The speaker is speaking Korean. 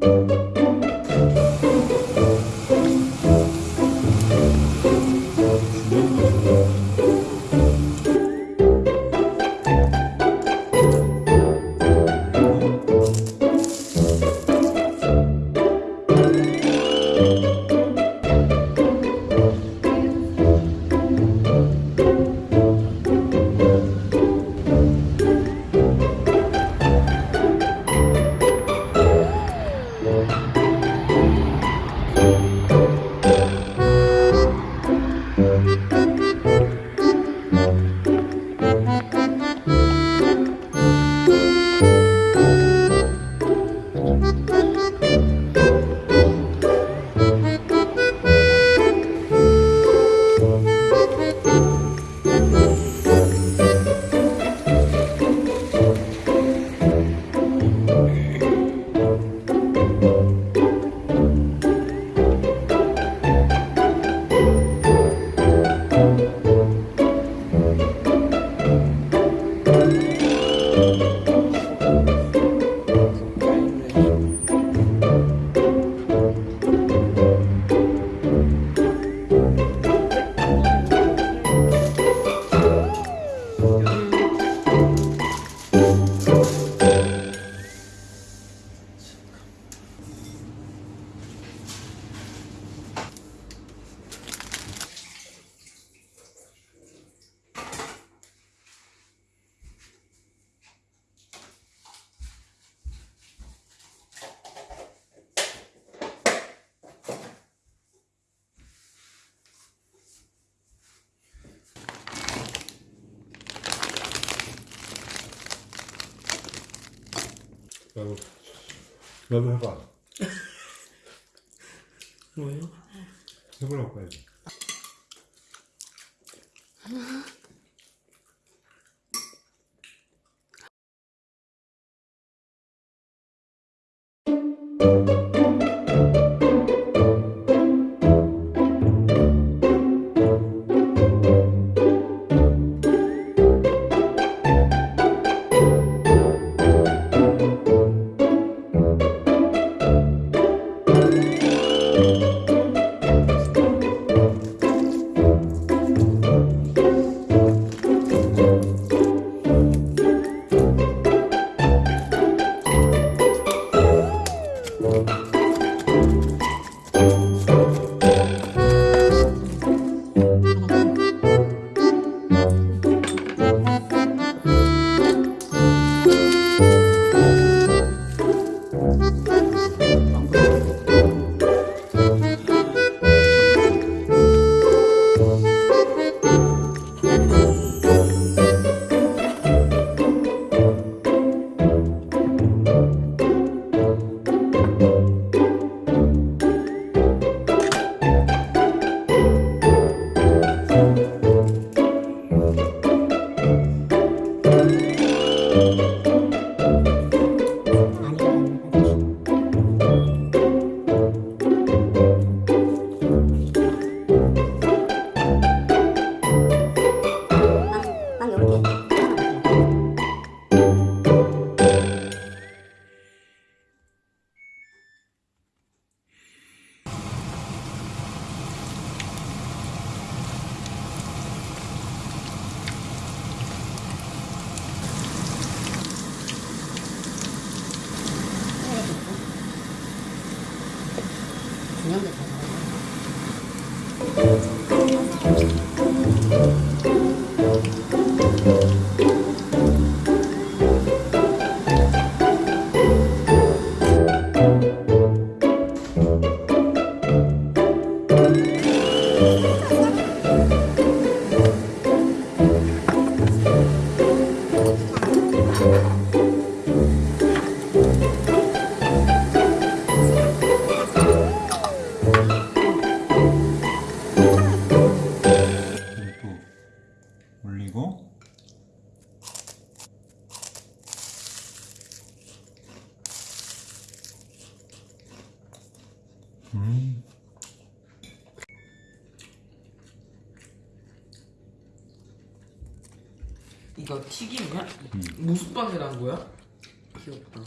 Música 나도 나도 해봐. 뭐요? 해보라고 해야지. 음 이거 튀김이야? 무슨 빵이란 거야? 귀엽다.